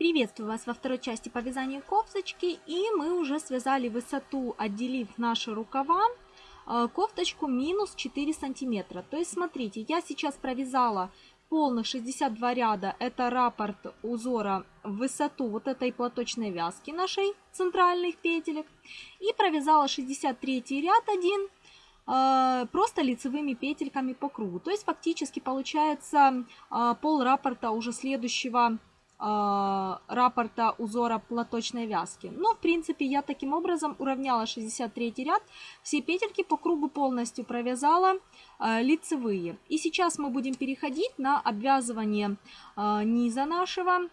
Приветствую вас во второй части по вязанию кофточки. И мы уже связали высоту, отделив наши рукава, э, кофточку минус 4 сантиметра. То есть смотрите, я сейчас провязала полных 62 ряда. Это раппорт узора в высоту вот этой платочной вязки нашей центральных петелек. И провязала 63 ряд один э, просто лицевыми петельками по кругу. То есть фактически получается э, пол раппорта уже следующего раппорта узора платочной вязки. Но, в принципе, я таким образом уравняла 63 ряд, все петельки по кругу полностью провязала э, лицевые. И сейчас мы будем переходить на обвязывание э, низа нашего.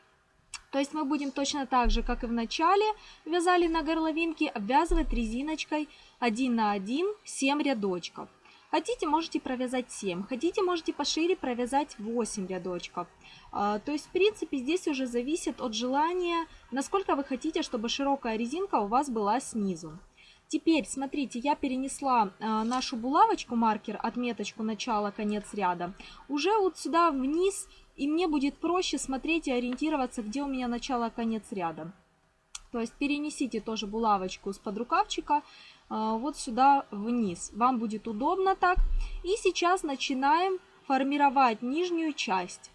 То есть мы будем точно так же, как и в начале вязали на горловинке, обвязывать резиночкой 1 на 1 7 рядочков. Хотите, можете провязать 7, хотите, можете пошире провязать 8 рядочков. А, то есть, в принципе, здесь уже зависит от желания, насколько вы хотите, чтобы широкая резинка у вас была снизу. Теперь, смотрите, я перенесла а, нашу булавочку, маркер, отметочку начала-конец ряда, уже вот сюда вниз, и мне будет проще смотреть и ориентироваться, где у меня начало-конец ряда. То есть перенесите тоже булавочку с подрукавчика вот сюда вниз. Вам будет удобно так. И сейчас начинаем формировать нижнюю часть.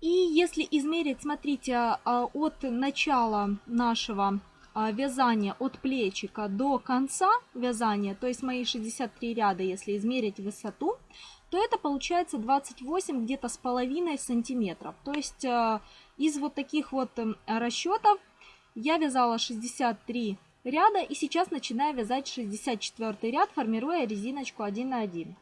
И если измерить, смотрите, а, от начала нашего а, вязания, от плечика до конца вязания, то есть мои 63 ряда, если измерить высоту, то это получается 28 где-то с половиной сантиметров. То есть из вот таких вот расчетов я вязала 63 ряда и сейчас начинаю вязать 64 ряд, формируя резиночку 1 на 1.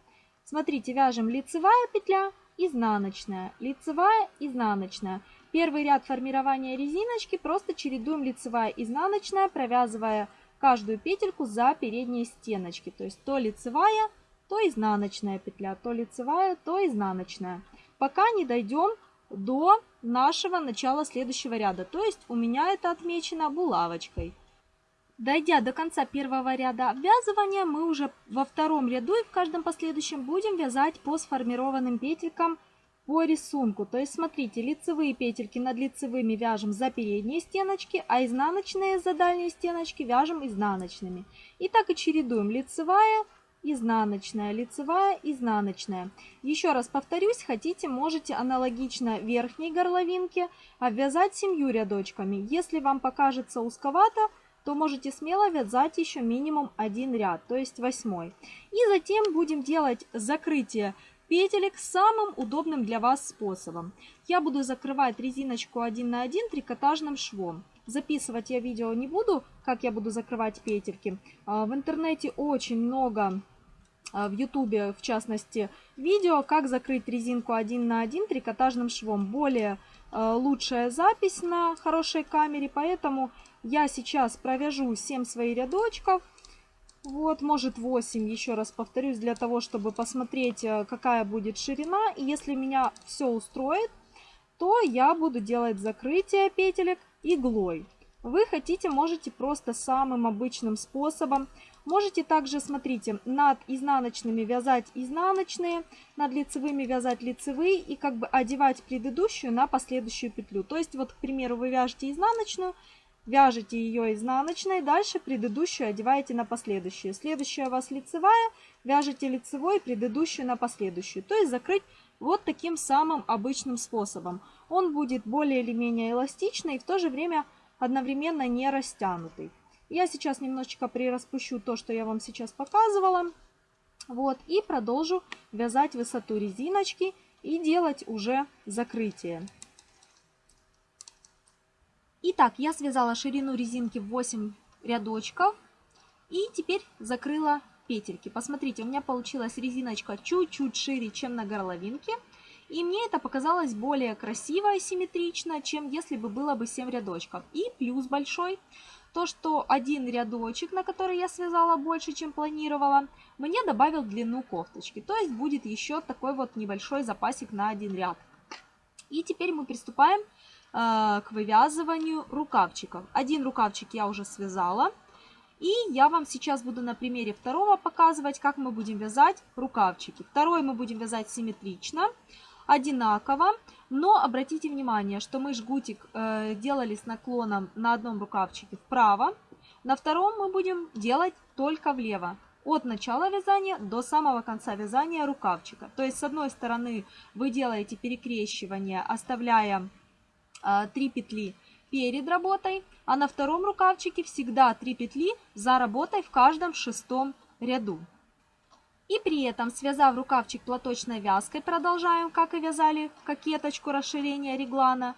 Смотрите, вяжем лицевая петля, изнаночная, лицевая, изнаночная. Первый ряд формирования резиночки просто чередуем лицевая, изнаночная, провязывая каждую петельку за передние стеночки. То есть то лицевая, то изнаночная петля, то лицевая, то изнаночная. Пока не дойдем до нашего начала следующего ряда. То есть у меня это отмечено булавочкой. Дойдя до конца первого ряда обвязывания, мы уже во втором ряду и в каждом последующем будем вязать по сформированным петелькам по рисунку. То есть смотрите, лицевые петельки над лицевыми вяжем за передние стеночки, а изнаночные за дальние стеночки вяжем изнаночными. И так и чередуем лицевая, изнаночная, лицевая, изнаночная. Еще раз повторюсь, хотите, можете аналогично верхней горловинке обвязать семью рядочками. Если вам покажется узковато, то можете смело вязать еще минимум один ряд, то есть восьмой. И затем будем делать закрытие петелек самым удобным для вас способом. Я буду закрывать резиночку 1 на 1 трикотажным швом. Записывать я видео не буду, как я буду закрывать петельки. А, в интернете очень много а, в ютубе, в частности, видео, как закрыть резинку 1 на 1 трикотажным швом. Более а, лучшая запись на хорошей камере, поэтому я сейчас провяжу 7 своих рядочков. Вот, может 8, еще раз повторюсь, для того, чтобы посмотреть, а, какая будет ширина. И если меня все устроит, то я буду делать закрытие петелек иглой. Вы хотите, можете просто самым обычным способом. Можете также, смотрите, над изнаночными вязать изнаночные, над лицевыми вязать лицевые и как бы одевать предыдущую на последующую петлю. То есть вот, к примеру, вы вяжете изнаночную, вяжете ее изнаночной, дальше предыдущую одеваете на последующую. Следующая у вас лицевая, вяжете лицевой, предыдущую на последующую. То есть закрыть вот таким самым обычным способом. Он будет более или менее эластичный и в то же время одновременно не растянутый. Я сейчас немножечко прираспущу то, что я вам сейчас показывала. Вот, и продолжу вязать высоту резиночки и делать уже закрытие. Итак, я связала ширину резинки в 8 рядочков и теперь закрыла петельки. Посмотрите, у меня получилась резиночка чуть-чуть шире, чем на горловинке. И мне это показалось более красиво и симметрично, чем если бы было бы 7 рядочков. И плюс большой, то что один рядочек, на который я связала больше, чем планировала, мне добавил длину кофточки. То есть будет еще такой вот небольшой запасик на один ряд. И теперь мы приступаем к вывязыванию рукавчиков. Один рукавчик я уже связала. И я вам сейчас буду на примере второго показывать, как мы будем вязать рукавчики. Второй мы будем вязать симметрично. одинаково, но обратите внимание, что мы жгутик э, делали с наклоном на одном рукавчике вправо, на втором мы будем делать только влево от начала вязания до самого конца вязания рукавчика. То есть с одной стороны вы делаете перекрещивание, оставляя э, 3 петли перед работой, а на втором рукавчике всегда 3 петли за работой в каждом шестом ряду. И при этом, связав рукавчик платочной вязкой, продолжаем, как и вязали кокеточку расширения реглана.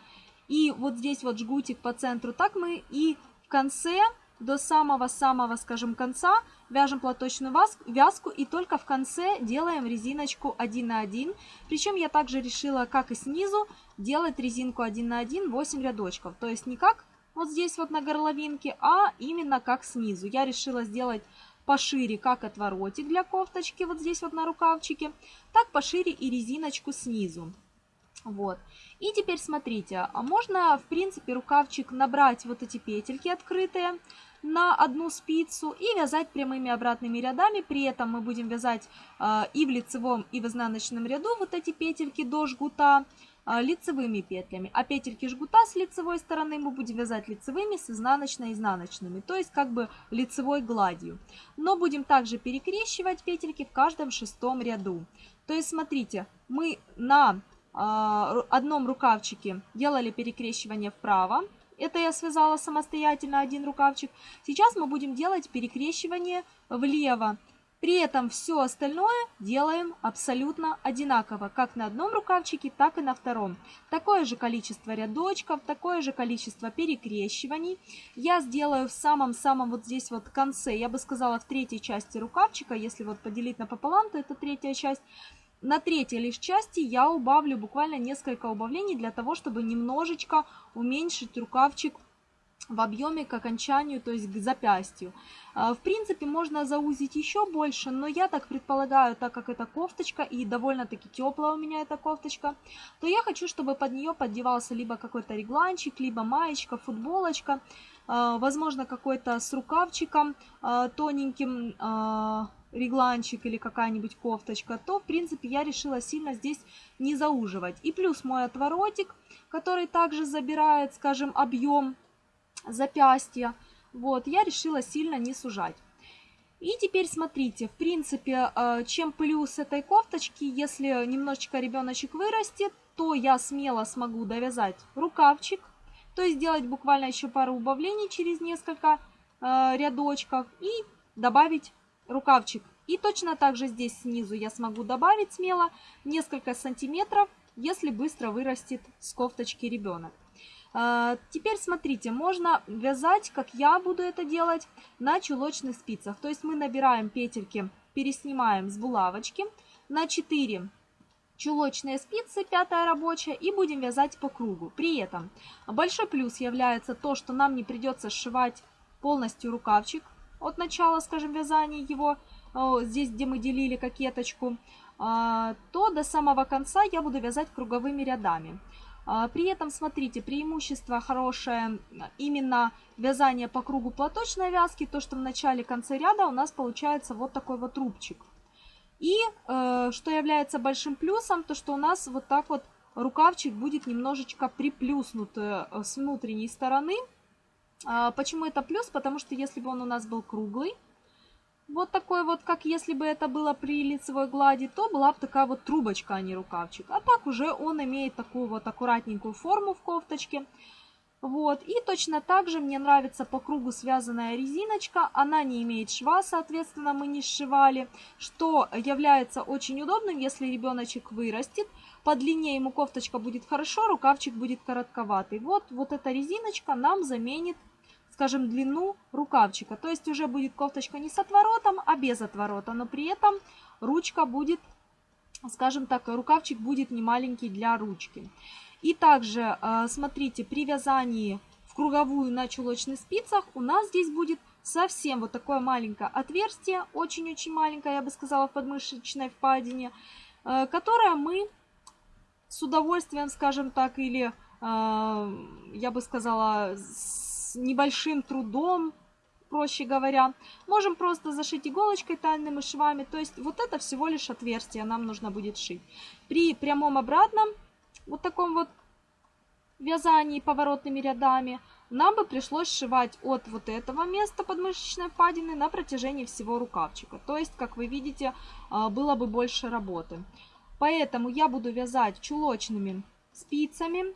И вот здесь вот жгутик по центру, так мы и в конце до самого-самого, скажем, конца вяжем платочную вязку и только в конце делаем резиночку 1 на 1. Причем я также решила, как и снизу, делать резинку 1 на 1 8 рядочков. То есть не как вот здесь вот на горловинке, а именно как снизу. Я решила сделать пошире как отворотик для кофточки вот здесь вот на рукавчике, так пошире и резиночку снизу. Вот. И теперь смотрите, а можно в принципе рукавчик набрать вот эти петельки открытые, на одну спицу и вязать прямыми обратными рядами. При этом мы будем вязать э, и в лицевом, и в изнаночном ряду вот эти петельки до жгута э, лицевыми петлями. А петельки жгута с лицевой стороны мы будем вязать лицевыми с изнаночно-изнаночными, то есть как бы лицевой гладью. Но будем также перекрещивать петельки в каждом шестом ряду. То есть смотрите, мы на э, одном рукавчике делали перекрещивание вправо, это я связала самостоятельно один рукавчик. Сейчас мы будем делать перекрещивание влево. При этом все остальное делаем абсолютно одинаково, как на одном рукавчике, так и на втором. Такое же количество рядочков, такое же количество перекрещиваний. Я сделаю в самом-самом вот здесь вот конце, я бы сказала в третьей части рукавчика, если вот поделить напополам, то это третья часть. На третьей лишь части я убавлю буквально несколько убавлений для того, чтобы немножечко уменьшить рукавчик в объеме к окончанию, то есть к запястью. А, в принципе, можно заузить еще больше, но я так предполагаю, так как это кофточка и довольно-таки теплая у меня эта кофточка, то я хочу, чтобы под нее поддевался либо какой-то регланчик, либо маечка, футболочка, а, возможно, какой-то с рукавчиком а, тоненьким, регланчик или какая-нибудь кофточка, то, в принципе, я решила сильно здесь не зауживать. И плюс мой отворотик, который также забирает, скажем, объем запястья, вот, я решила сильно не сужать. И теперь смотрите, в принципе, э, чем плюс этой кофточки, если немножечко ребеночек вырастет, то я смело смогу довязать рукавчик, то есть сделать буквально еще пару убавлений через несколько э, рядочков и добавить рукавчик. И точно так же здесь снизу я смогу добавить смело несколько сантиметров, если быстро вырастет с кофточки ребенок. А, теперь смотрите, можно вязать, как я буду это делать, на чулочных спицах. То есть мы набираем петельки, переснимаем с булавочки на 4 чулочные спицы, пятая рабочая, и будем вязать по кругу. При этом большой плюс является то, что нам не придется сшивать полностью рукавчик от начала, скажем, вязания его, здесь, где мы делили кокеточку, а, то до самого конца я буду вязать круговыми рядами. А, при этом, смотрите, преимущество хорошее именно вязание по кругу платочной вязки, то, что в начале конце ряда у нас получается вот такой вот рубчик. И э, что является большим плюсом, то что у нас вот так вот рукавчик будет немножечко приплюснут э, с внутренней стороны. А, почему это плюс? Потому что если бы он у нас был круглый, вот такой вот, как если бы это было при лицевой глади, то была бы такая вот трубочка, а не рукавчик. А так уже он имеет такую вот аккуратненькую форму в кофточке. Вот, и точно так же мне нравится по кругу связанная резиночка, она не имеет шва, соответственно, мы не сшивали, что является очень удобным, если ребеночек вырастет, по длине ему кофточка будет хорошо, рукавчик будет коротковатый. Вот, вот эта резиночка нам заменит скажем, длину рукавчика. То есть уже будет кофточка не с отворотом, а без отворота, но при этом ручка будет, скажем так, рукавчик будет не маленький для ручки. И также, э, смотрите, при вязании в круговую на чулочных спицах у нас здесь будет совсем вот такое маленькое отверстие, очень-очень маленькое, я бы сказала, в подмышечной впадине, э, которое мы с удовольствием, скажем так, или, э, я бы сказала, с небольшим трудом проще говоря. Можем просто зашить иголочкой тайными швами. То есть вот это всего лишь отверстие нам нужно будет шить. При прямом обратном, вот таком вот вязании поворотными рядами, нам бы пришлось сшивать от вот этого места подмышечной впадины на протяжении всего рукавчика. То есть, как вы видите, а, было бы больше работы. Поэтому я буду вязать чулочными спицами,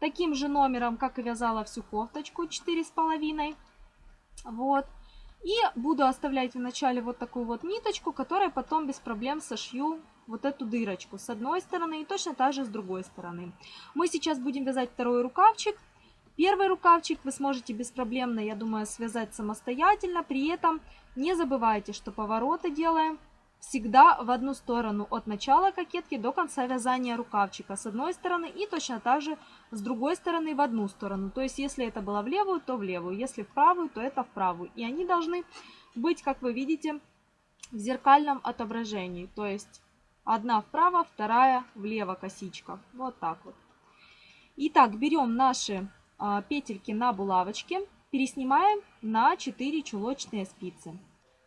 таким же номером, как и вязала всю кофточку, 4,5. Вот. И буду оставлять в начале вот такую вот ниточку, которая потом без проблем сошью вот эту дырочку с одной стороны и точно так же с другой стороны. Мы сейчас будем вязать второй рукавчик. Первый рукавчик вы сможете беспроблемно, я думаю, связать самостоятельно. При этом не забывайте, что повороты делаем всегда в одну сторону от начала кокетки до конца вязания рукавчика с одной стороны и точно так же с другой стороны в одну сторону. То есть если это было в левую, то в левую, если в правую, то это в правую. И они должны быть, как вы видите, в зеркальном отображении. То есть одна вправо, вторая влево косичка. Вот так вот. Итак, берем наши а, петельки на булавочке, переснимаем на 4 чулочные спицы.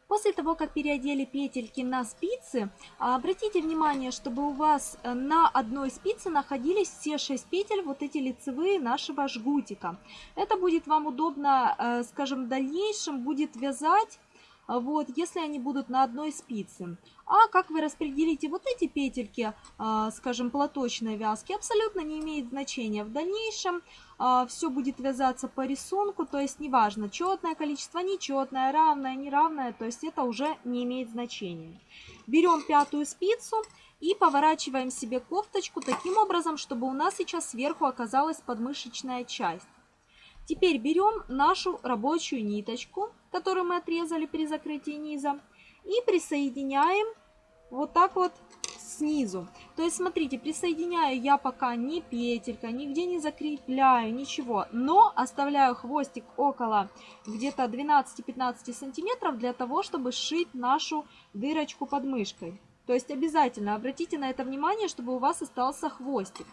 После того, как переодели петельки на спицы, обратите внимание, чтобы у вас э, на одной спице находились все 6 петель, вот эти лицевые нашего жгутика. Это будет вам удобно, э, скажем, в дальнейшем будет вязать вот, если они будут на одной спице. А как вы распределите вот эти петельки, а, скажем, платочной вязки, абсолютно не имеет значения. В дальнейшем а, все будет вязаться по рисунку, то есть неважно, четное количество, нечетное, равное, неравное, то есть это уже не имеет значения. Берем пятую спицу и поворачиваем себе кофточку таким образом, чтобы у нас сейчас сверху оказалась подмышечная часть. Теперь берем нашу рабочую ниточку, которую мы отрезали при закрытии низа, и присоединяем вот так вот снизу. То есть, смотрите, присоединяю я пока ни петелька, нигде не закрепляю, ничего. Но оставляю хвостик около где-то 12-15 сантиметров для того, чтобы сшить нашу дырочку под мышкой. То есть, обязательно обратите на это внимание, чтобы у вас остался хвостик.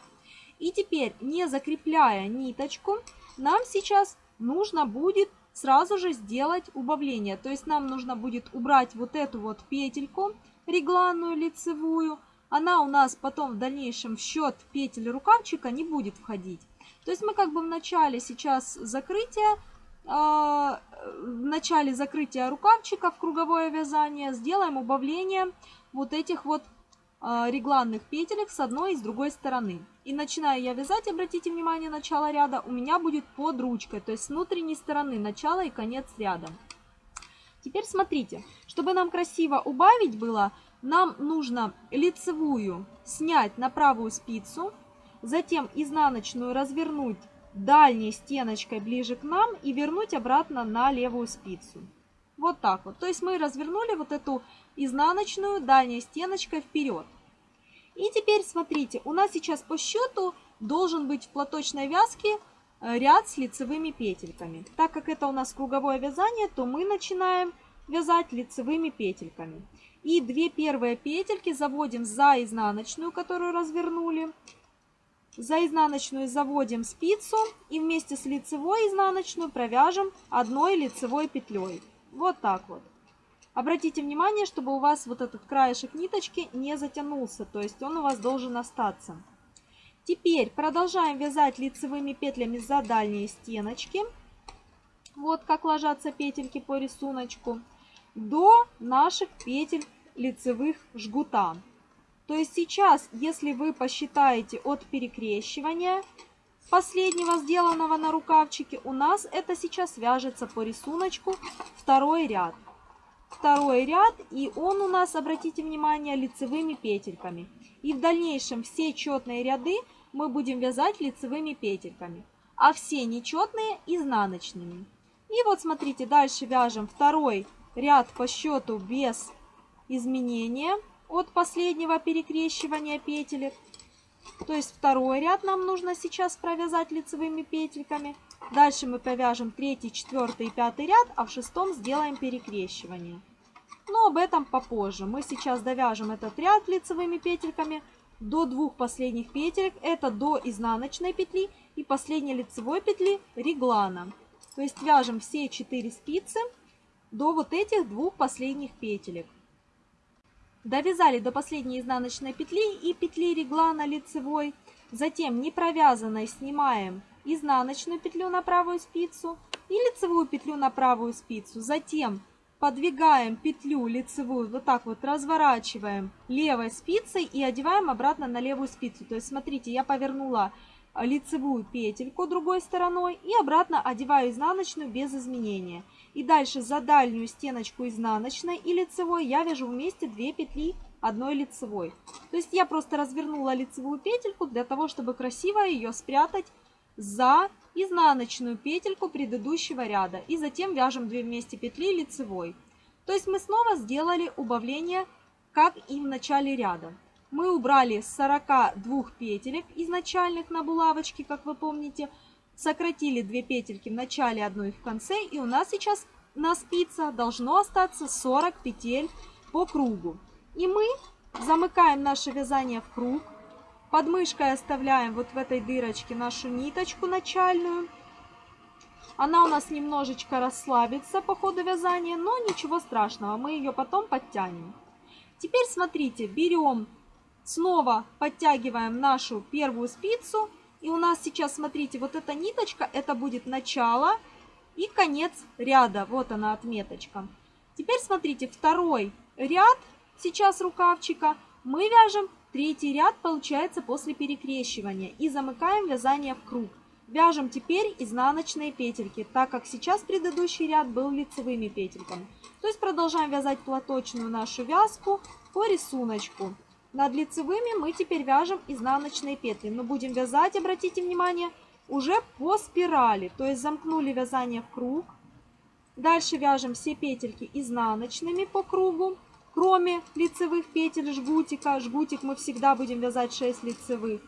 И теперь, не закрепляя ниточку, нам сейчас нужно будет сразу же сделать убавление. То есть нам нужно будет убрать вот эту вот петельку регланную лицевую. Она у нас потом в дальнейшем в счет петель рукавчика не будет входить. То есть мы как бы в начале сейчас закрытия, э, в начале закрытия рукавчика в круговое вязание сделаем убавление вот этих вот э, регланных петелек с одной и с другой стороны. И начинаю я вязать, обратите внимание, начало ряда у меня будет под ручкой, то есть с внутренней стороны начало и конец ряда. Теперь смотрите, чтобы нам красиво убавить было, нам нужно лицевую снять на правую спицу, затем изнаночную развернуть дальней стеночкой ближе к нам и вернуть обратно на левую спицу. Вот так вот. То есть мы развернули вот эту изнаночную дальней стеночкой вперед. И теперь смотрите, у нас сейчас по счету должен быть в платочной вязке э, ряд с лицевыми петельками. Так как это у нас круговое вязание, то мы начинаем вязать лицевыми петельками. И две первые петельки заводим за изнаночную, которую развернули. За изнаночную заводим спицу и вместе с лицевой изнаночную провяжем одной лицевой петлей. Вот так вот. Обратите внимание, чтобы у вас вот этот краешек ниточки не затянулся, то есть он у вас должен остаться. Теперь продолжаем вязать лицевыми петлями за дальние стеночки. Вот как ложатся петельки по рисунку. До наших петель лицевых жгута. То есть сейчас, если вы посчитаете от перекрещивания последнего сделанного на рукавчике, у нас это сейчас вяжется по рисунку второй ряд второй ряд, и он у нас, обратите внимание, лицевыми петельками. И в дальнейшем все четные ряды мы будем вязать лицевыми петельками, а все нечетные изнаночными. И вот смотрите, дальше вяжем второй ряд по счету без изменения от последнего перекрещивания петелек. То есть второй ряд нам нужно сейчас провязать лицевыми петельками. Дальше мы провяжем третий, четвертый и пятый ряд, а в шестом сделаем перекрещивание. Но об этом попозже. Мы сейчас довяжем этот ряд лицевыми петельками до двух последних петелек. Это до изнаночной петли и последней лицевой петли реглана. То есть вяжем все 4 спицы до вот этих двух последних петелек. Довязали до последней изнаночной петли и петли реглана лицевой. Затем не провязанной снимаем изнаночную петлю на правую спицу и лицевую петлю на правую спицу. Затем подвигаем петлю лицевую, вот так вот разворачиваем левой спицей и одеваем обратно на левую спицу. То есть смотрите, я повернула лицевую петельку другой стороной и обратно одеваю изнаночную без изменения. И дальше за дальнюю стеночку изнаночной и лицевой я вяжу вместе 2 петли одной лицевой. То есть я просто развернула лицевую петельку для того, чтобы красиво ее спрятать за изнаночную петельку предыдущего ряда. И затем вяжем 2 вместе петли лицевой. То есть мы снова сделали убавление, как и в начале ряда мы убрали с 42 петелек изначальных на булавочке, как вы помните, сократили 2 петельки в начале, одну и в конце, и у нас сейчас на спицах должно остаться 40 петель по кругу. И мы замыкаем наше вязание в круг, под мышкой оставляем вот в этой дырочке нашу ниточку начальную. Она у нас немножечко расслабится по ходу вязания, но ничего страшного, мы ее потом подтянем. Теперь смотрите, берем Снова подтягиваем нашу первую спицу. И у нас сейчас, смотрите, вот эта ниточка, это будет начало и конец ряда. Вот она отметочка. Теперь смотрите, второй ряд сейчас рукавчика мы вяжем третий ряд, получается, после перекрещивания. И замыкаем вязание в круг. Вяжем теперь изнаночные петельки, так как сейчас предыдущий ряд был лицевыми петельками. То есть продолжаем вязать платочную нашу вязку по рисунку. Над лицевыми мы теперь вяжем изнаночные петли. Но будем вязать, обратите внимание, уже по спирали. То есть замкнули вязание в круг. Дальше вяжем все петельки изнаночными по кругу. Кроме лицевых петель жгутика. Жгутик мы всегда будем вязать 6 лицевых.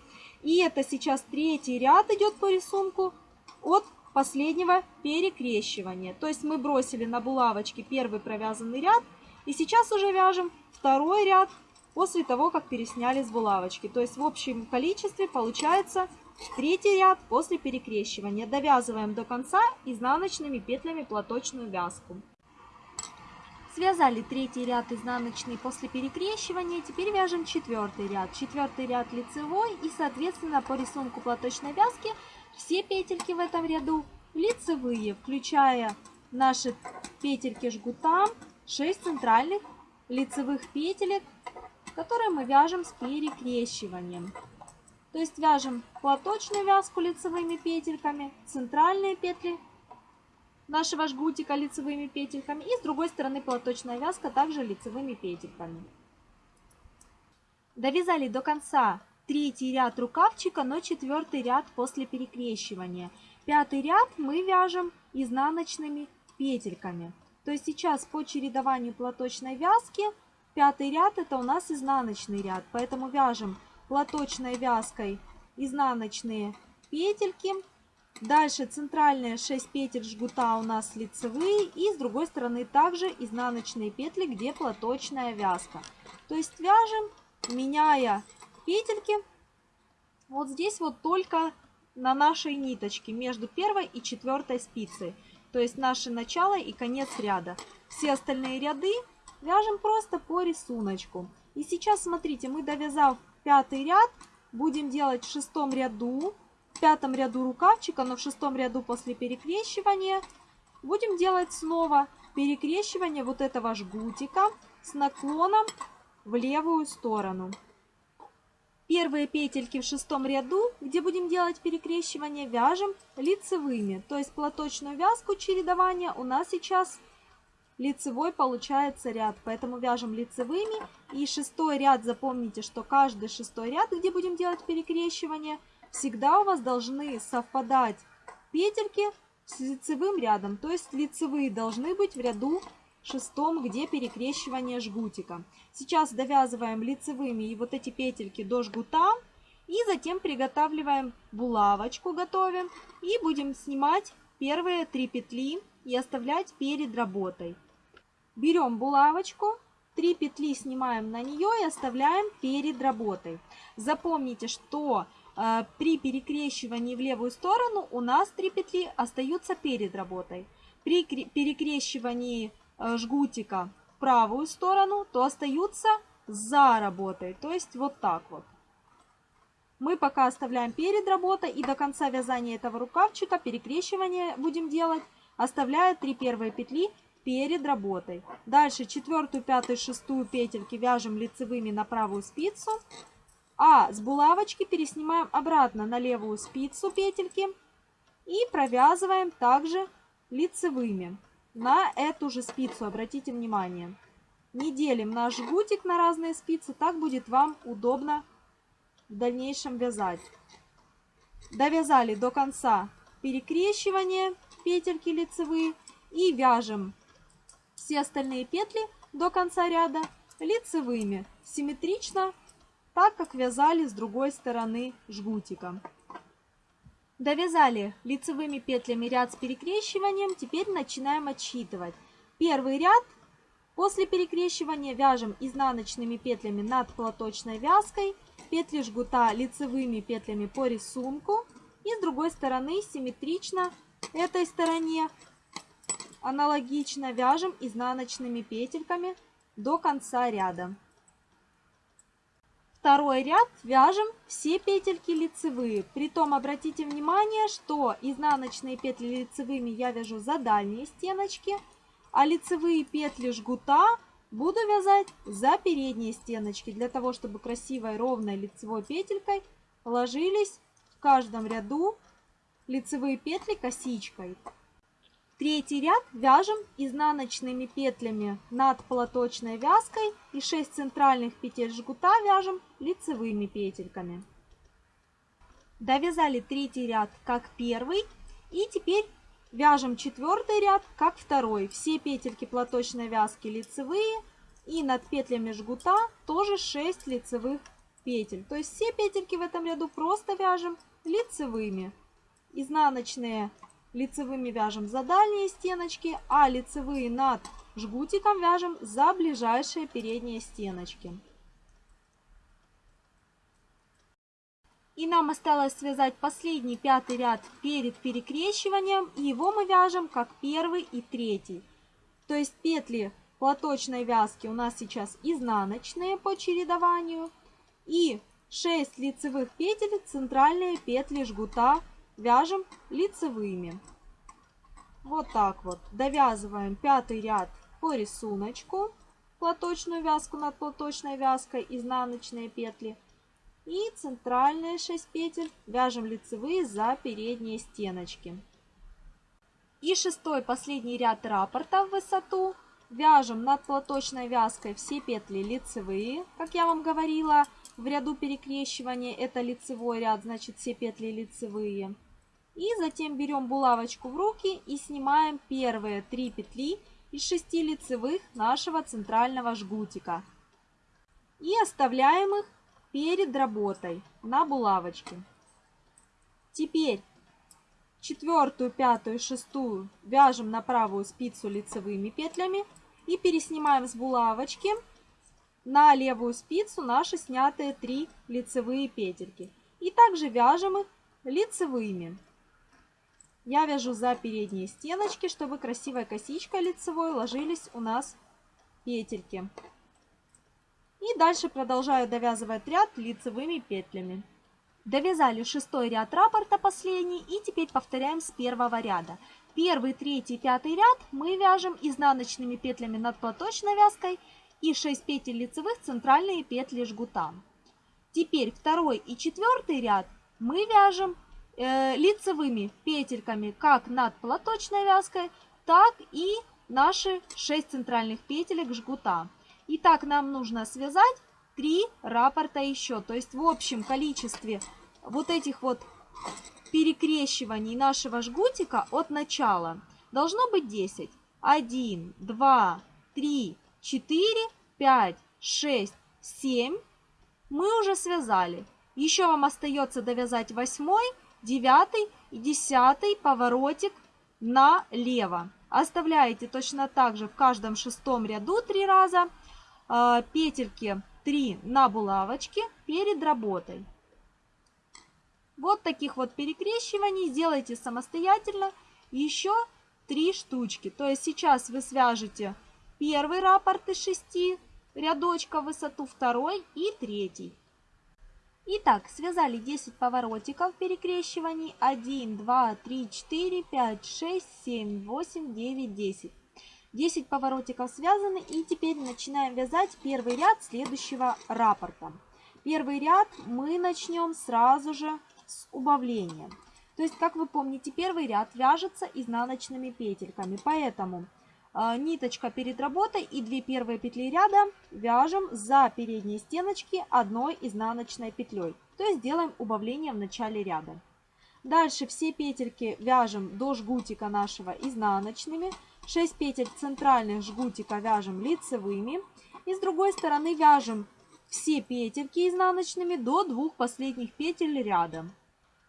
И это сейчас третий ряд идет по рисунку от последнего перекрещивания. То есть мы бросили на булавочке первый провязанный ряд. И сейчас уже вяжем второй ряд после того, как пересняли с булавочки. То есть в общем количестве получается третий ряд после перекрещивания. Довязываем до конца изнаночными петлями платочную вязку. Связали третий ряд изнаночный после перекрещивания. Теперь вяжем четвертый ряд. Четвертый ряд лицевой и соответственно по рисунку платочной вязки все петельки в этом ряду лицевые, включая наши петельки жгута, 6 центральных лицевых петелек которые мы вяжем с перекрещиванием. То есть вяжем платочную вязку лицевыми петельками, центральные петли нашего жгутика лицевыми петельками и с другой стороны платочная вязка также лицевыми петельками. Довязали до конца третий ряд рукавчика, но четвертый ряд после перекрещивания. Пятый ряд мы вяжем изнаночными петельками. То есть сейчас по чередованию платочной вязки Пятый ряд это у нас изнаночный ряд, поэтому вяжем платочной вязкой изнаночные петельки. Дальше центральные 6 петель жгута у нас лицевые и с другой стороны также изнаночные петли, где платочная вязка. То есть вяжем, меняя петельки, вот здесь вот только на нашей ниточке между первой и четвертой спицей. То есть наше начало и конец ряда. Все остальные ряды Вяжем просто по рисунку. И сейчас, смотрите, мы довязав пятый ряд, будем делать в шестом ряду, в пятом ряду рукавчика, но в шестом ряду после перекрещивания, будем делать снова перекрещивание вот этого жгутика с наклоном в левую сторону. Первые петельки в шестом ряду, где будем делать перекрещивание, вяжем лицевыми. То есть платочную вязку чередования у нас сейчас лицевой получается ряд. Поэтому вяжем лицевыми. И шестой ряд, запомните, что каждый шестой ряд, где будем делать перекрещивание, всегда у вас должны совпадать петельки с лицевым рядом. То есть лицевые должны быть в ряду шестом, где перекрещивание жгутика. Сейчас довязываем лицевыми и вот эти петельки до жгута. И затем приготавливаем булавочку, готовим. И будем снимать первые три петли и оставлять перед работой. Берем булавочку, 3 петли снимаем на нее и оставляем перед работой. Запомните, что при перекрещивании в левую сторону у нас 3 петли остаются перед работой. При перекрещивании э, жгутика в правую сторону, то остаются за работой. То есть вот так вот. Мы пока оставляем перед работой и до конца вязания этого рукавчика перекрещивание будем делать, оставляя 3 первые петли перед работой. Дальше четвертую, пятую, шестую петельки вяжем лицевыми на правую спицу. А с булавочки переснимаем обратно на левую спицу петельки и провязываем также лицевыми на эту же спицу, обратите внимание. Не делим наш жгутик на разные спицы, так будет вам удобно в дальнейшем вязать. Довязали до конца перекрещивание петельки лицевые и вяжем все остальные петли до конца ряда лицевыми, симметрично, так как вязали с другой стороны жгутиком. Довязали лицевыми петлями ряд с перекрещиванием, теперь начинаем отсчитывать. Первый ряд после перекрещивания вяжем изнаночными петлями над платочной вязкой, петли жгута лицевыми петлями по рисунку и с другой стороны симметрично этой стороне Аналогично вяжем изнаночными петельками до конца ряда. Второй ряд вяжем все петельки лицевые. Притом обратите внимание, что изнаночные петли лицевыми я вяжу за дальние стеночки, а лицевые петли жгута буду вязать за передние стеночки, для того, чтобы красивой ровной лицевой петелькой ложились в каждом ряду лицевые петли косичкой. Третий ряд вяжем изнаночными петлями над платочной вязкой и 6 центральных петель жгута вяжем лицевыми петельками. Довязали третий ряд как первый и теперь вяжем четвертый ряд как второй. Все петельки платочной вязки лицевые и над петлями жгута тоже 6 лицевых петель. То есть все петельки в этом ряду просто вяжем лицевыми. Изнаночные лицевыми вяжем за дальние стеночки, а лицевые над жгутиком вяжем за ближайшие передние стеночки. И нам осталось связать последний пятый ряд перед перекрещиванием, его мы вяжем как первый и третий. То есть петли платочной вязки у нас сейчас изнаночные по чередованию, и 6 лицевых петель центральные петли жгута вяжем лицевыми. Вот так вот. Довязываем пятый ряд по рисунку. Платочную вязку над платочной вязкой, изнаночные петли. И центральные 6 петель вяжем лицевые за передние стеночки. И шестой последний ряд раппорта в высоту. Вяжем над платочной вязкой все петли лицевые, как я вам говорила, в ряду перекрещивания это лицевой ряд, значит все петли лицевые. И затем берем булавочку в руки и снимаем первые три петли из шести лицевых нашего центрального жгутика. И оставляем их перед работой на булавочке. Теперь четвертую, пятую, шестую вяжем на правую спицу лицевыми петлями и переснимаем с булавочки на левую спицу наши снятые три лицевые петельки. И также вяжем их лицевыми. Я вяжу за передние стеночки, чтобы красивой косичкой лицевой ложились у нас петельки. И дальше продолжаю довязывать ряд лицевыми петлями. Довязали шестой ряд раппорта последний и теперь повторяем с первого ряда. Первый, третий, пятый ряд мы вяжем изнаночными петлями над платочной вязкой и 6 петель лицевых центральные петли жгута. Теперь второй и четвертый ряд мы вяжем э, лицевыми петельками как над платочной вязкой, так и наши 6 центральных петелек жгута. И так нам нужно связать 3 раппорта еще. То есть в общем количестве вот этих вот перекрещиваний нашего жгутика от начала должно быть 10. 1, 2, 3, 4, 5, 6, 7. Мы уже связали. Еще вам остается довязать восьмой девятый и десятый поворотик налево. Оставляете точно так же в каждом шестом ряду три раза э, петельки 3 на булавочке перед работой. Вот таких вот перекрещиваний сделайте самостоятельно еще три штучки. То есть сейчас вы свяжете первый раппорт из шести рядочков в высоту, второй и третий. Итак, связали 10 поворотиков перекрещиваний. 1, 2, 3, 4, 5, 6, 7, 8, 9, 10. 10 поворотиков связаны и теперь начинаем вязать первый ряд следующего раппорта. Первый ряд мы начнем сразу же с убавления. То есть, как вы помните, первый ряд вяжется изнаночными петельками, поэтому ниточка перед работой и две первые петли ряда вяжем за передние стеночки одной изнаночной петлей. То есть делаем убавление в начале ряда. Дальше все петельки вяжем до жгутика нашего изнаночными. 6 петель центральных жгутика вяжем лицевыми. И с другой стороны вяжем все петельки изнаночными до двух последних петель ряда.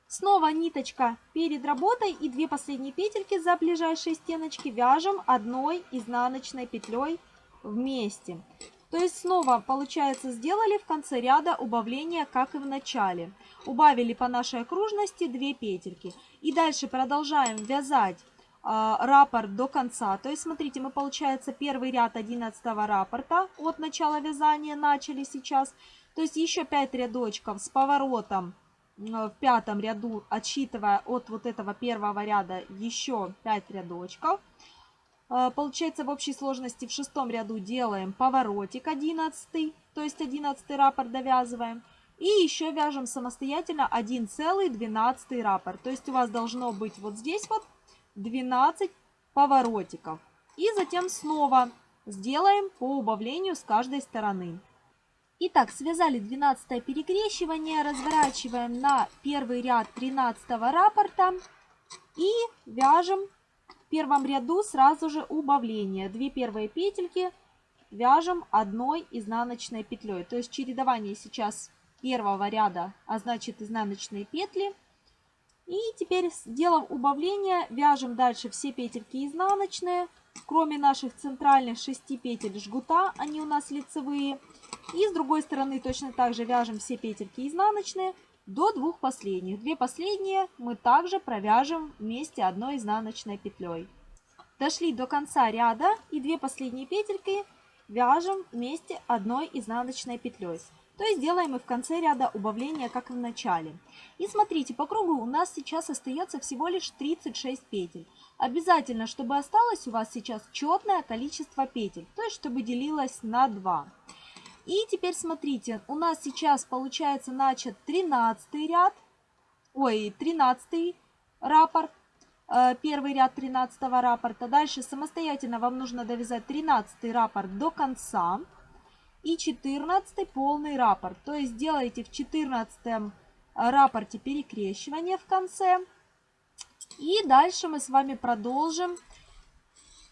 Снова ниточка перед работой и две последние петельки за ближайшие стеночки вяжем одной изнаночной петлей вместе. То есть снова, получается, сделали в конце ряда убавление, как и в начале. Убавили по нашей окружности 2 петельки. И дальше продолжаем вязать э, раппорт до конца. То есть, смотрите, мы, получается, первый ряд 11 раппорта от начала вязания начали сейчас. То есть, еще 5 рядочков с поворотом в пятом ряду, отсчитывая от вот этого первого ряда еще 5 рядочков. Э, получается в общей сложности в шестом ряду делаем поворотик 11, то есть 11 раппорт довязываем. И еще вяжем самостоятельно 1,12 раппорт. То есть у вас должно быть вот здесь вот 12 поворотиков. И затем снова сделаем по убавлению с каждой стороны. Итак, связали 12 перекрещивание, разворачиваем на первый ряд 13 раппорта и вяжем в первом ряду сразу же убавление. Две первые петельки вяжем одной изнаночной петлей. То есть чередование сейчас первого ряда, а значит изнаночные петли. И теперь, сделав убавление, вяжем дальше все петельки изнаночные, кроме наших центральных 6 петель жгута, они у нас лицевые. И с другой стороны точно так же вяжем все петельки изнаночные до двух последних. Две последние мы также провяжем вместе одной изнаночной петлей. Дошли до конца ряда и две последние петельки вяжем вместе одной изнаночной петлей. То есть делаем и в конце ряда убавления, как и в начале. И смотрите, по кругу у нас сейчас остается всего лишь 36 петель. Обязательно, чтобы осталось у вас сейчас четное количество петель, то есть чтобы делилось на 2. И теперь смотрите, у нас сейчас получается начат 13 ряд, ой, 13 раппорт, э, первый ряд 13 раппорта. Дальше самостоятельно вам нужно довязать 13 раппорт до конца и 14 полный раппорт. То есть делаете в 14 раппорте перекрещивание в конце. И дальше мы с вами продолжим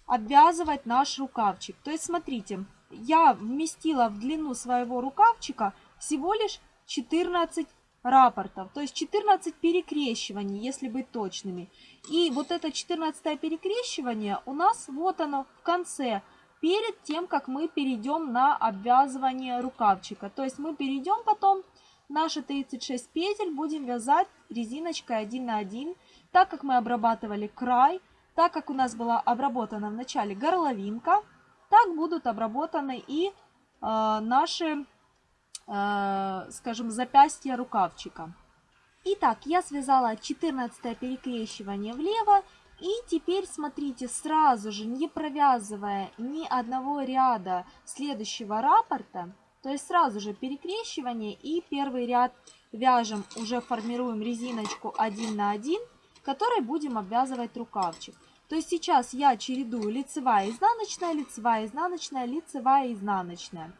обвязывать наш рукавчик. То есть смотрите, я вместила в длину своего рукавчика всего лишь 14 рапортов, то есть 14 перекрещиваний, если быть точными. И вот это 14 перекрещивание у нас вот оно в конце, перед тем, как мы перейдем на обвязывание рукавчика. То есть мы перейдем потом наши 36 петель, будем вязать резиночкой 1 на 1, так как мы обрабатывали край, так как у нас была обработана в начале горловинка, так будут обработаны и э, наши, э, скажем, запястья рукавчика. Итак, я связала 14 перекрещивание влево. И теперь смотрите, сразу же, не провязывая ни одного ряда следующего раппорта, то есть сразу же перекрещивание и первый ряд вяжем, уже формируем резиночку 1 на 1, которой будем обвязывать рукавчик. То есть сейчас я чередую лицевая, изнаночная, лицевая, изнаночная, лицевая, изнаночная.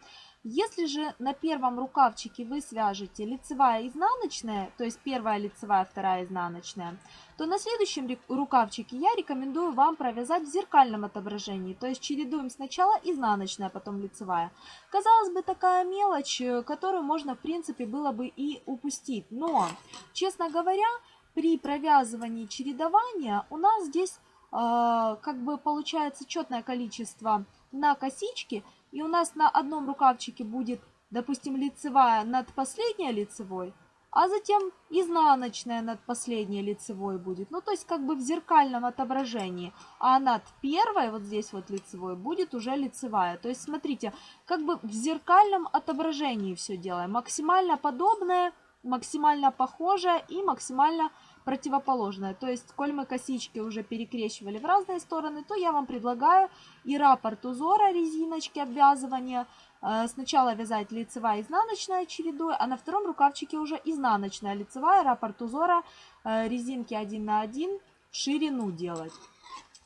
Если же на первом рукавчике вы свяжете лицевая, изнаночная, то есть первая лицевая, вторая изнаночная, то на следующем рукавчике я рекомендую вам провязать в зеркальном отображении. То есть чередуем сначала изнаночная, потом лицевая. Казалось бы, такая мелочь, э, которую можно, в принципе, было бы и упустить. Но, честно говоря, при провязывании чередования у нас здесь как бы получается четное количество на косичке, и у нас на одном рукавчике будет, допустим, лицевая над последней лицевой, а затем изнаночная над последней лицевой будет. Ну, то есть как бы в зеркальном отображении. А над первой, вот здесь вот лицевой, будет уже лицевая. То есть смотрите, как бы в зеркальном отображении все делаем. Максимально подобное, максимально похожее и максимально противоположное. То есть, коль мы косички уже перекрещивали в разные стороны, то я вам предлагаю и раппорт узора резиночки обвязывания. Э, сначала вязать лицевая изнаночная чередой, а на втором рукавчике уже изнаночная лицевая, раппорт узора, э, резинки 1 на 1, ширину делать.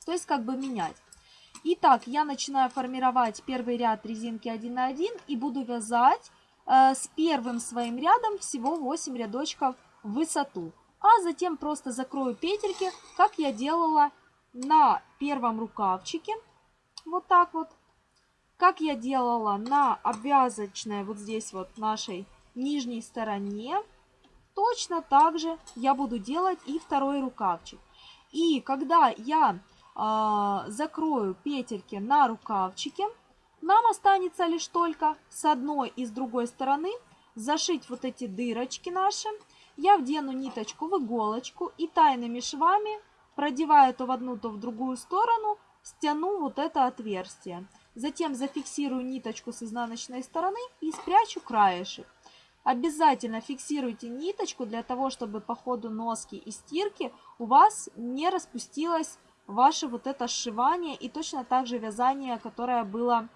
То есть как бы менять. Итак, я начинаю формировать первый ряд резинки 1 на 1 и буду вязать э, с первым своим рядом всего 8 рядочков в высоту а затем просто закрою петельки, как я делала на первом рукавчике. Вот так вот. Как я делала на обвязочной вот здесь вот нашей нижней стороне. Точно так же я буду делать и второй рукавчик. И когда я э, закрою петельки на рукавчике, нам останется лишь только с одной и с другой стороны зашить вот эти дырочки наши я вдену ниточку в иголочку и тайными швами, продевая то в одну, то в другую сторону, стяну вот это отверстие. Затем зафиксирую ниточку с изнаночной стороны и спрячу краешек. Обязательно фиксируйте ниточку для того, чтобы по ходу носки и стирки у вас не распустилось ваше вот это сшивание и точно так же вязание, которое было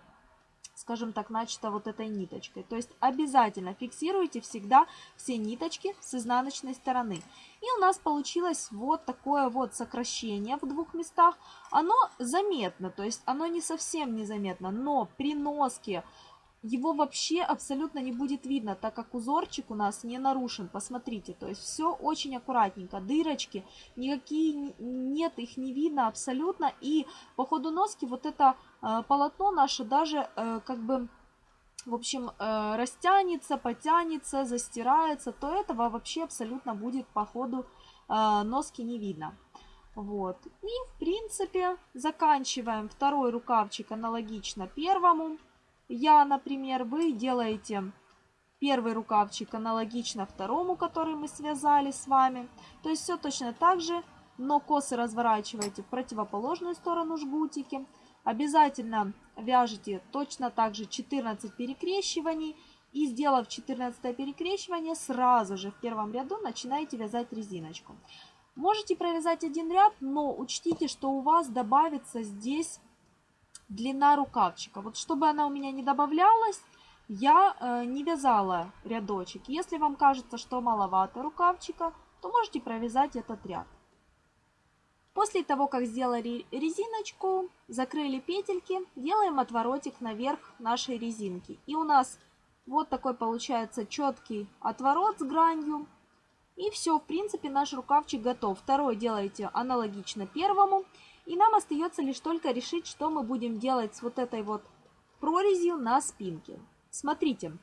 скажем так, начато вот этой ниточкой. То есть обязательно фиксируйте всегда все ниточки с изнаночной стороны. И у нас получилось вот такое вот сокращение в двух местах. Оно заметно, то есть оно не совсем незаметно, но при носке его вообще абсолютно не будет видно, так как узорчик у нас не нарушен. Посмотрите, то есть все очень аккуратненько. Дырочки, никакие нет, их не видно абсолютно. И по ходу носки вот это э, полотно наше даже э, как бы... В общем, э, растянется, потянется, застирается, то этого вообще абсолютно будет по ходу э, носки не видно. Вот. И, в принципе, заканчиваем второй рукавчик аналогично первому. Я, например, вы делаете первый рукавчик аналогично второму, который мы связали с вами. То есть все точно так же, но косы разворачиваете в противоположную сторону жгутики. Обязательно вяжите точно так же 14 перекрещиваний. И сделав 14 перекрещивание, сразу же в первом ряду начинаете вязать резиночку. Можете провязать один ряд, но учтите, что у вас добавится здесь длина рукавчика. Вот чтобы она у меня не добавлялась, я э, не вязала рядочек. Если вам кажется, что маловато рукавчика, то можете провязать этот ряд. После того, как сделали резиночку, закрыли петельки, делаем отворотик наверх нашей резинки. И у нас вот такой получается четкий отворот с гранью. И все, в принципе, наш рукавчик готов. Второй делаете аналогично первому. И нам остается лишь только решить, что мы будем делать с вот этой вот прорезью на спинке. Смотрите,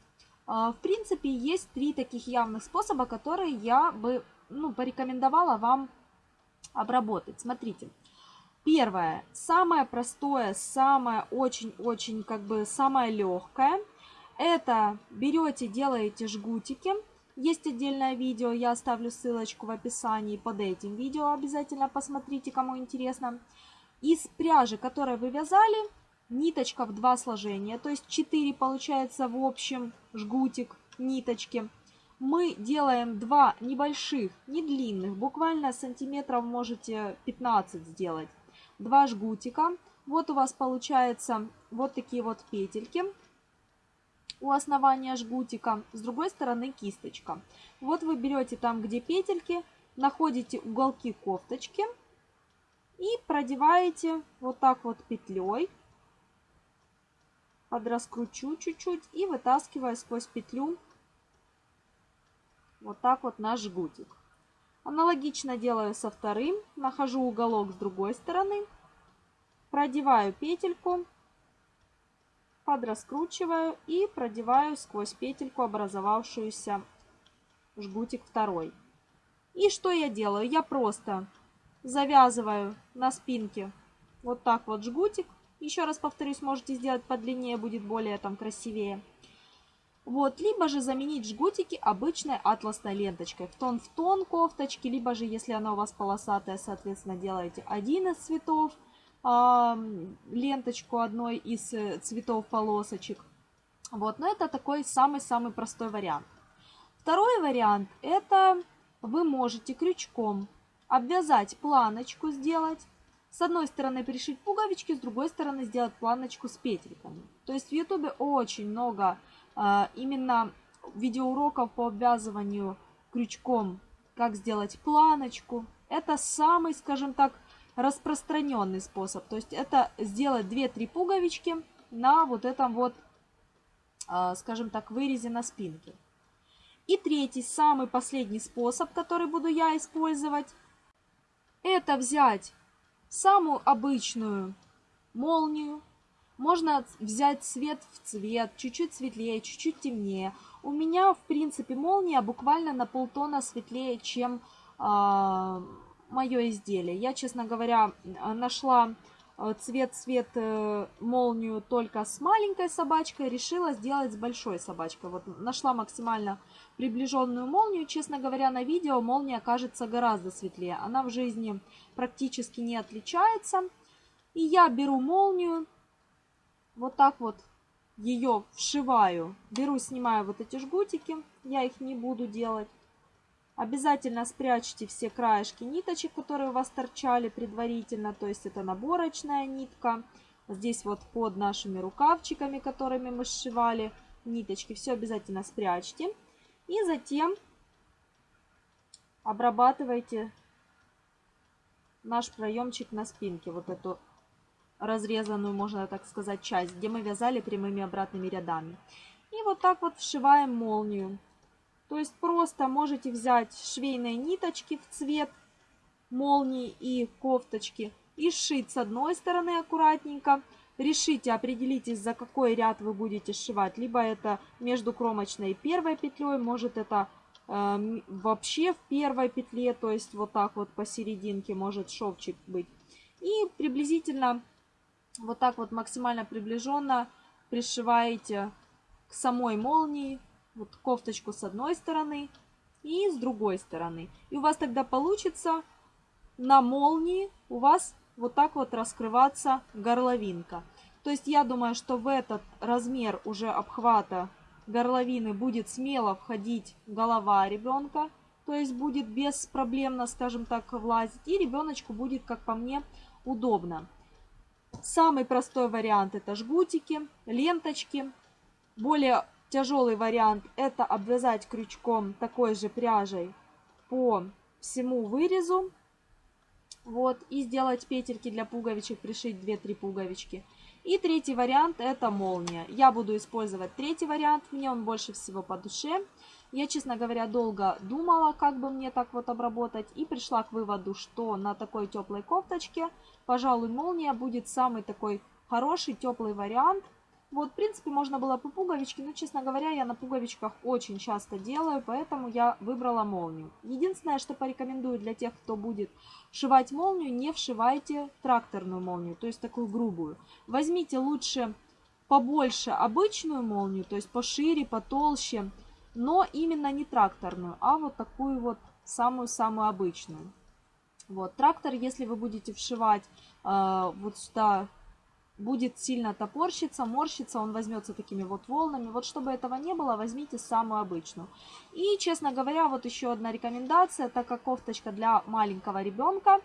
а, в принципе, есть три таких явных способа, которые я бы ну, порекомендовала вам обработать. Смотрите. Первое, самое простое, самое очень-очень, как бы, самое легкое. Это берете, делаете жгутики есть отдельное видео, я оставлю ссылочку в описании под этим видео, обязательно посмотрите, кому интересно. Из пряжи, которую вы вязали, ниточка в два сложения, то есть 4 получается в общем жгутик ниточки. Мы делаем два небольших, не длинных, буквально сантиметров можете 15 сделать. Два жгутика. Вот у вас получается вот такие вот петельки у основания жгутика, с другой стороны кисточка. Вот вы берете там, где петельки, находите уголки кофточки и продеваете вот так вот петлей. Подраскручу чуть-чуть и вытаскиваю сквозь петлю вот так вот наш жгутик. Аналогично делаю со вторым. Нахожу уголок с другой стороны. Продеваю петельку подраскручиваю и продеваю сквозь петельку образовавшуюся жгутик второй. И что я делаю? Я просто завязываю на спинке вот так вот жгутик. Еще раз повторюсь, можете сделать подлиннее, будет более там красивее. Вот, либо же заменить жгутики обычной атласной ленточкой в тон в тон кофточки, либо же, если она у вас полосатая, соответственно, делаете один из цветов, ленточку одной из э, цветов полосочек. Вот, но это такой самый-самый простой вариант. Второй вариант, это вы можете крючком обвязать планочку, сделать. С одной стороны пришить пуговички, с другой стороны сделать планочку с петельками. То есть в ютубе очень много а, именно видеоуроков по обвязыванию крючком, как сделать планочку. Это самый, скажем так, распространенный способ. То есть это сделать 2-3 пуговички на вот этом вот, а, скажем так, вырезе на спинке. И третий, самый последний способ, который буду я использовать, это взять самую обычную молнию, можно взять цвет в цвет, чуть-чуть светлее, чуть-чуть темнее. У меня, в принципе, молния буквально на полтона светлее, чем а, мое изделие. Я, честно говоря, нашла а, цвет-цвет э, молнию только с маленькой собачкой, решила сделать с большой собачкой. Вот нашла максимально приближенную молнию. Честно говоря, на видео молния кажется гораздо светлее. Она в жизни практически не отличается. И я беру молнию, вот так вот ее вшиваю. Беру, снимаю вот эти жгутики. Я их не буду делать. Обязательно спрячьте все краешки ниточек, которые у вас торчали предварительно. То есть это наборочная нитка. Здесь вот под нашими рукавчиками, которыми мы сшивали ниточки. Все обязательно спрячьте. И затем обрабатывайте наш проемчик на спинке. Вот эту разрезанную, можно так сказать, часть, где мы вязали прямыми обратными рядами. И вот так вот вшиваем молнию. То есть просто можете взять швейные ниточки в цвет молнии и кофточки и сшить с одной стороны аккуратненько. Решите, определитесь, за какой ряд вы будете сшивать. Либо это между кромочной и первой петлей, может это э, вообще в первой петле, то есть вот так вот посерединке может шовчик быть. И приблизительно вот так вот максимально приближенно пришиваете к самой молнии вот кофточку с одной стороны и с другой стороны. И у вас тогда получится на молнии у вас вот так вот раскрываться горловинка. То есть я думаю, что в этот размер уже обхвата горловины будет смело входить голова ребенка. То есть будет беспроблемно, скажем так, влазить. И ребеночку будет, как по мне, удобно. Самый простой вариант это жгутики, ленточки. Более тяжелый вариант это обвязать крючком такой же пряжей по всему вырезу. Вот, и сделать петельки для пуговичек, пришить 2-3 пуговички. И третий вариант это молния. Я буду использовать третий вариант, мне он больше всего по душе. Я, честно говоря, долго думала, как бы мне так вот обработать, и пришла к выводу, что на такой теплой кофточке, пожалуй, молния будет самый такой хороший теплый вариант. Вот, в принципе, можно было по пуговичке, но, честно говоря, я на пуговичках очень часто делаю, поэтому я выбрала молнию. Единственное, что порекомендую для тех, кто будет шивать молнию, не вшивайте тракторную молнию, то есть такую грубую. Возьмите лучше побольше обычную молнию, то есть пошире, потолще, но именно не тракторную, а вот такую вот самую-самую обычную. Вот, трактор, если вы будете вшивать э, вот сюда, будет сильно топорщиться, морщиться, он возьмется такими вот волнами. Вот чтобы этого не было, возьмите самую обычную. И, честно говоря, вот еще одна рекомендация, так как кофточка для маленького ребенка,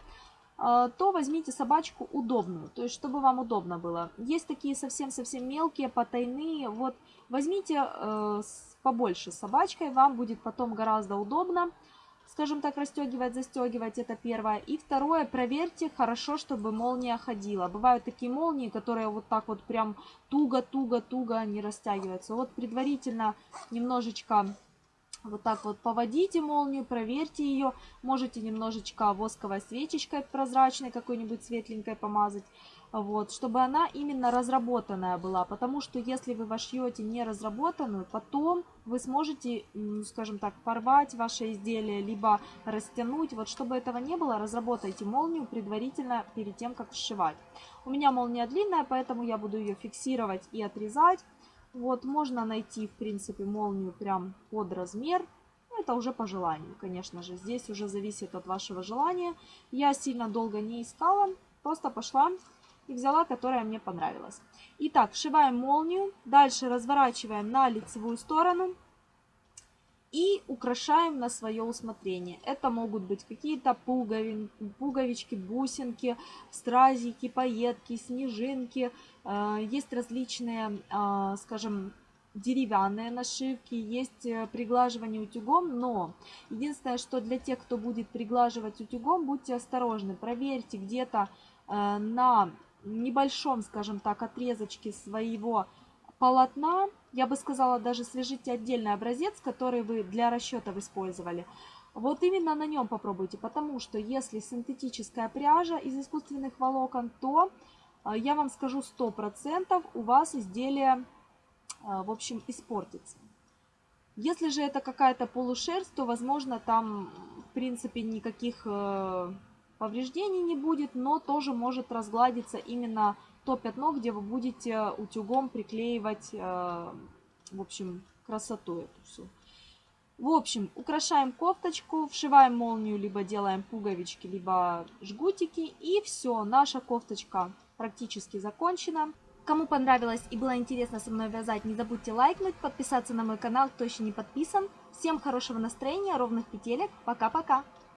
э, то возьмите собачку удобную, то есть чтобы вам удобно было. Есть такие совсем-совсем мелкие, потайные, вот возьмите э, побольше собачкой, вам будет потом гораздо удобно, скажем так, расстегивать, застегивать, это первое. И второе, проверьте хорошо, чтобы молния ходила. Бывают такие молнии, которые вот так вот прям туго-туго-туго не растягиваются. Вот предварительно немножечко вот так вот поводите молнию, проверьте ее. Можете немножечко восковой свечечкой прозрачной какой-нибудь светленькой помазать вот, чтобы она именно разработанная была, потому что если вы вошьете не разработанную, потом вы сможете, скажем так, порвать ваше изделие, либо растянуть. Вот, чтобы этого не было, разработайте молнию предварительно перед тем, как сшивать. У меня молния длинная, поэтому я буду ее фиксировать и отрезать. Вот, можно найти, в принципе, молнию прям под размер. Ну, это уже по желанию, конечно же. Здесь уже зависит от вашего желания. Я сильно долго не искала, просто пошла и взяла, которая мне понравилась. Итак, вшиваем молнию, дальше разворачиваем на лицевую сторону и украшаем на свое усмотрение. Это могут быть какие-то пуговин, пуговички, бусинки, стразики, пайетки, снежинки. Э, есть различные, э, скажем, деревянные нашивки, есть э, приглаживание утюгом, но единственное, что для тех, кто будет приглаживать утюгом, будьте осторожны, проверьте где-то на небольшом, скажем так, отрезочке своего полотна, я бы сказала, даже свяжите отдельный образец, который вы для расчетов использовали. Вот именно на нем попробуйте, потому что если синтетическая пряжа из искусственных волокон, то э, я вам скажу 100% у вас изделие, э, в общем, испортится. Если же это какая-то полушерсть, то, возможно, там, в принципе, никаких э, повреждений не будет, но тоже может разгладиться именно то пятно, где вы будете утюгом приклеивать, э, в общем, красоту эту всю. В общем, украшаем кофточку, вшиваем молнию, либо делаем пуговички, либо жгутики. И все, наша кофточка практически закончена. Кому понравилось и было интересно со мной вязать, не забудьте лайкнуть, подписаться на мой канал, кто еще не подписан. Всем хорошего настроения, ровных петелек. Пока-пока!